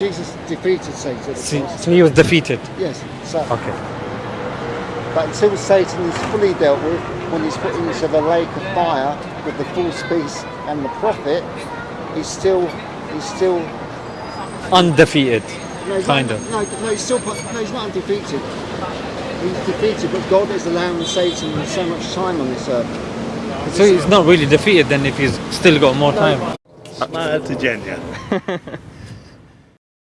Jesus defeated Satan. So he was defeated? Yes. So. Okay. But until Satan is fully dealt with, when he's put into the lake of fire with the false beast and the prophet, he's still, he's still... Undefeated, no, kind not, of. No, no, he's still, no, he's not undefeated. He's defeated, but God is allowing Satan so much time on this earth. So he's not really defeated then if he's still got more no. time. Smile to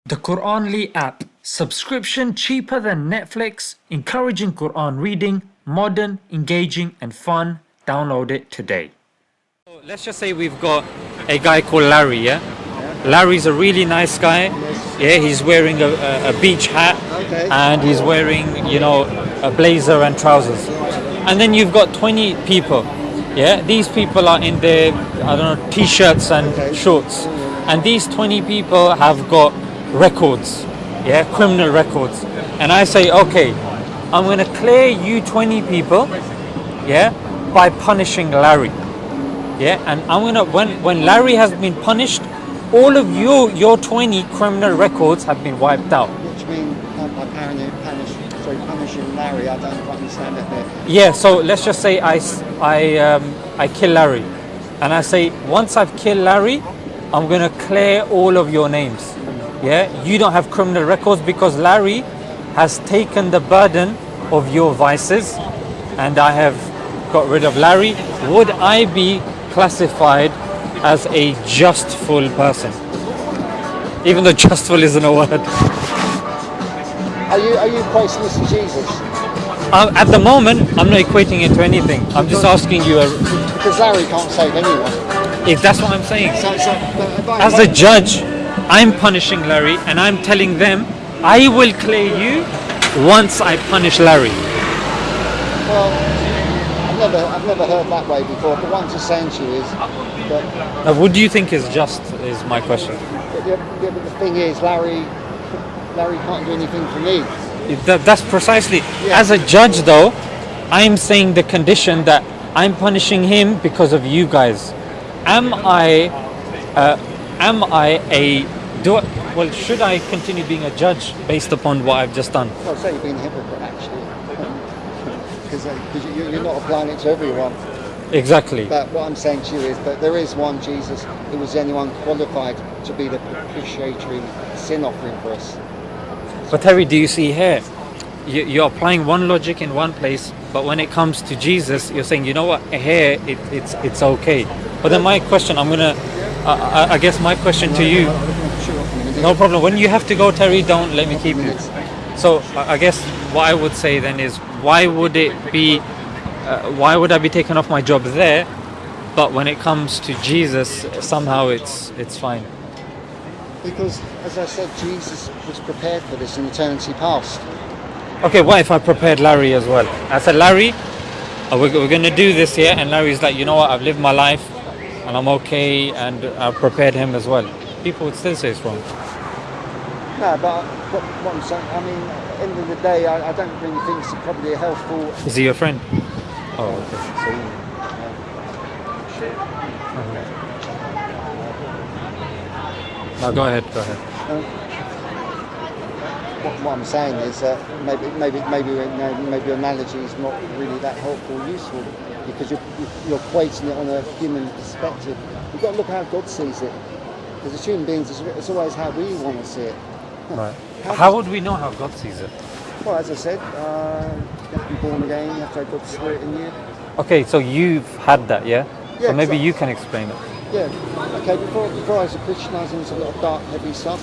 The Quranly app. Subscription cheaper than Netflix, encouraging Quran reading, modern, engaging, and fun. Download it today. Let's just say we've got a guy called Larry, yeah? Larry's a really nice guy. Yeah, he's wearing a, a, a beach hat Okay. and he's wearing, you know, a blazer and trousers. And then you've got 20 people. Yeah, these people are in their, I don't know, t-shirts and Okay. shorts. And these 20 people have got records, yeah, criminal records. And I say, okay, I'm going to clear you 20 people, yeah, by punishing Larry. Yeah, and I'm gonna when when Larry has been punished, all of your your 20 criminal records have been wiped out. Which means um, by punishing, punish, sorry, punishing Larry, I don't understand that bit. Yeah, so let's just say I, I, um, I kill Larry, and I say once I've killed Larry, I'm gonna clear all of your names. Yeah, you don't have criminal records because Larry has taken the burden of your vices, and I have got rid of Larry. Would I be classified as a justful person? Even though justful isn't a word. Are you are you equating this to Jesus? Uh, at the moment, I'm not equating it to anything. I'm just asking you a, Because Larry can't save anyone. if that's what I'm saying. So, so As a judge, I'm punishing Larry and I'm telling them I will clear you once I punish Larry. Well, I've never, I've never heard that way before. But what I'm just saying to you is that Now, what do you think is just? Is my question. but the, the, the thing is, Larry, Larry can't do anything for me. That, that's precisely. Yeah. As a judge, though, I'm saying the condition that I'm punishing him because of you guys. Am I? Uh, am I a? Do I, well? Should I continue being a judge based upon what I've just done? Well, say you're being a hypocrite actually, because uh, you, you're not applying it to everyone. Exactly. But what I'm saying to you is that there is one Jesus who was the only one qualified to be the propitiatory sin offering for us. But Terry, do you see here? You, you're applying one logic in one place, but when it comes to Jesus, you're saying, you know what, here it, it's it's okay. But then my question, I'm gonna, uh, I, I guess my question to you, no problem. When you have to go, Terry, don't let me keep you. So I guess what I would say then is, why would it be, uh, why would I be taken off my job there, but when it comes to Jesus, somehow it's it's fine. Because, as I said, Jesus was prepared for this in eternity past. Okay, what if I prepared Larry as well? I said, Larry, we're, we're going to do this here. And Larry's like, you know what? I've lived my life and I'm okay. And I've prepared him as well. People would still say it's wrong. No, but what, what I'm saying, I mean, at the end of the day, I, I don't really think it's probably a helpful. Is he your friend? Oh, okay. No, go ahead, go ahead. What, what I'm saying is that maybe, maybe, maybe, you know, maybe your analogy is not really that helpful or useful because you're, you're equating it on a human perspective. You've got to look how God sees it. Because as human beings, it's, it's always how we want to see it. Right. How would we know how God sees it? Well, as I said, uh, you have to be born again, you have to have God's Spirit in you. Okay, so you've had that, yeah? Yeah, so maybe you can explain it. Yeah, okay, before, before I was a Christian, I was into a lot of dark, heavy stuff.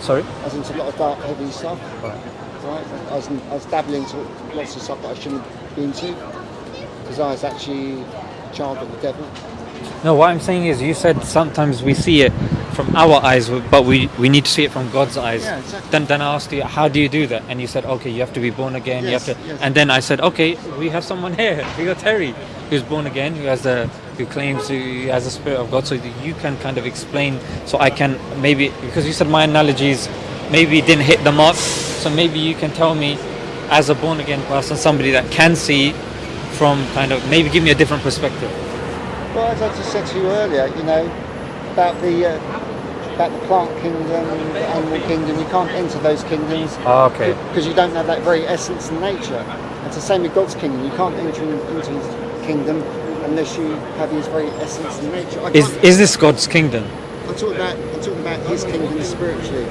Sorry? I was into a lot of dark, heavy stuff. Right. Right? I was, I was dabbling into lots of stuff that I shouldn't be into because I was actually a child of the devil. No, what I'm saying is, you said sometimes we see it from our eyes, but we, we need to see it from God's eyes. Yeah, exactly. Then, then I asked you, how do you do that? And you said, okay, you have to be born again. Yes, you have to. yes. And then I said, okay, we have someone here. We got Terry, who's born again, who has a who claims he has a spirit of God. So you can kind of explain. So I can maybe because you said my analogies maybe didn't hit the mark. So maybe you can tell me, as a born again person, somebody that can see from kind of maybe give me a different perspective. Well, as I just said to you earlier, you know, about the uh, about the plant kingdom, and the animal kingdom. You can't enter those kingdoms Ah, okay. because you don't have that very essence and nature. It's the same with God's kingdom. You can't enter into His kingdom unless you have His very essence and nature. Is is this God's kingdom? I'm talking about I'm talking about His kingdom spiritually.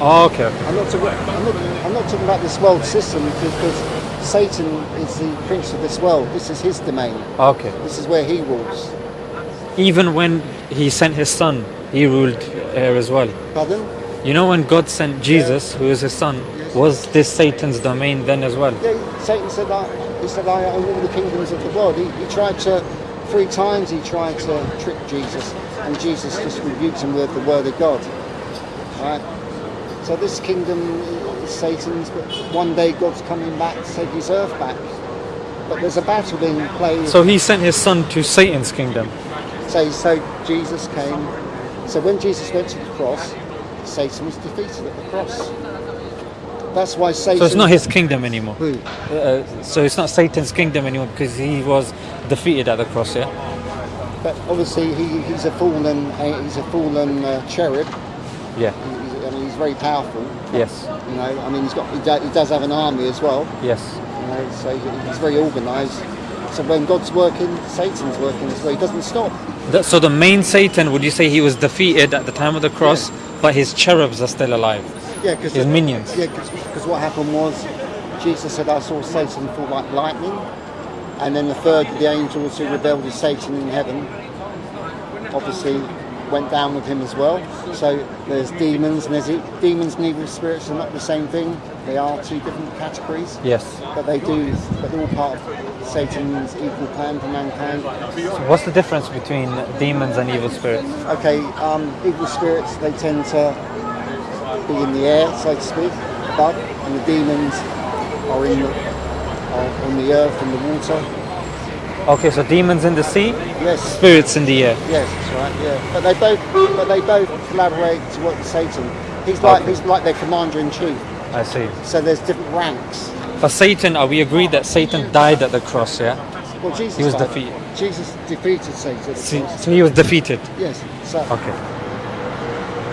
Oh, okay. I'm not talking. I'm not, I'm not talking about this world system because Satan is the prince of this world. This is his domain. Okay. This is where he rules. Even when he sent his son, he ruled here as well. Pardon? You know when God sent Jesus, who is his son, was this Satan's domain then as well? Yeah, Satan said that. He said, "I own all the kingdoms of the world." He, he tried to three times. He tried to trick Jesus, and Jesus just rebuked him with the word of God. Right. So this kingdom is Satan's, but one day God's coming back to take his earth back. But there's a battle being played. So he sent his son to Satan's kingdom. So, so Jesus came. So when Jesus went to the cross, Satan was defeated at the cross. That's why Satan. So it's not his kingdom anymore. Who? Uh, so it's not Satan's kingdom anymore because he was defeated at the cross, yeah? But obviously he, he's a fallen uh, he's a fallen uh, cherub. Yeah. He's, I mean he's very powerful. Yes. You know, I mean he's got he, do, he does have an army as well. Yes. You know, so he- he's very organised. So when God's working, Satan's working as well. He doesn't stop. That, so the main Satan, would you say he was defeated at the time of the cross, but his cherubs are still alive? Yeah, because His minions. Yeah, because what happened was Jesus said, "I saw Satan fall like lightning," and then the third of the angels who rebelled with Satan in heaven, obviously went down with him as well. So there's demons and there's demons and evil spirits are not the same thing. They are two different categories, Yes. but they do, but they're all part of Satan's evil plan for mankind. So what's the difference between demons and evil spirits? Okay, um, evil spirits they tend to be in the air, so to speak, above, and the demons are in the, are on the earth and the water. Okay, so demons in the sea, Yes, spirits in the air. yes, that's right. Yeah, but they both, but they both collaborate to work with Satan. He's like Okay. he's like their commander in chief. I see. So there's different ranks. But Satan, are we agreed that Satan died at the cross, yeah? Well, Jesus He was died. defeated. Jesus defeated Satan. of So, course. so he was defeated. Yes. So, Okay.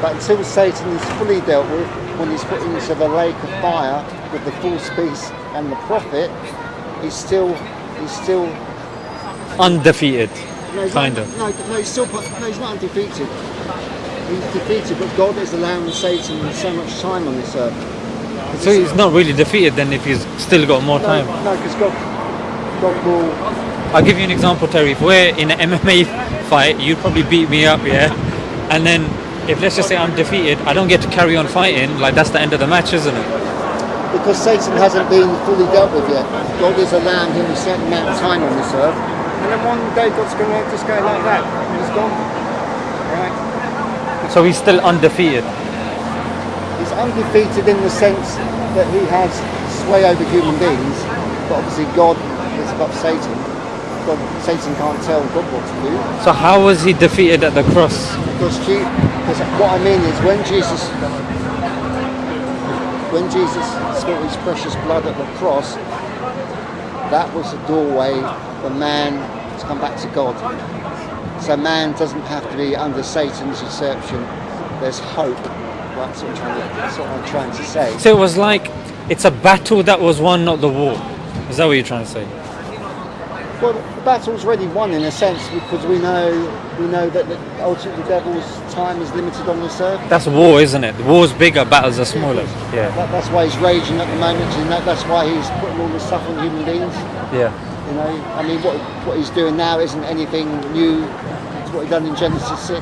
But until Satan is fully dealt with, when he's put into the lake of fire with the false beast and the prophet, he's still he's still Undefeated, No, he's kind not, of. No, no, he's still. No, he's not undefeated. He's defeated, but God is allowing Satan so much time on this earth. So he's not really defeated then if he's still got more time. No, because God, God will. I'll give you an example, Terry. If we're in an MMA fight, you'd probably beat me up, yeah? And then if let's just say I'm defeated, I don't get to carry on fighting, like that's the end of the match, isn't it? Because Satan hasn't been fully dealt with yet. God is allowing him a certain amount of time on this earth, and then one day God's going to just go like that. and He's gone. Right? So he's still undefeated. He's undefeated in the sense that he has sway over human beings, but obviously God is above Satan. God, Satan can't tell God what to do. So how was he defeated at the cross? Because, because what I mean is when Jesus when Jesus spilt his precious blood at the cross, that was the doorway for man to come back to God. So man doesn't have to be under Satan's usurpation. There's hope. That's what I'm trying to, that's what I'm trying to say. So it was like it's a battle that was won, not the war. Is that what you're trying to say? Well, the battle's already won in a sense because we know we know that the, ultimately the devil's time is limited on this earth. That's war, isn't it? The war's bigger, battles are smaller. Yeah. That, that's why he's raging at the moment. You know, that's why he's putting all this stuff on human beings. Yeah. You know, I mean, what what he's doing now isn't anything new. It's what he done in Genesis six.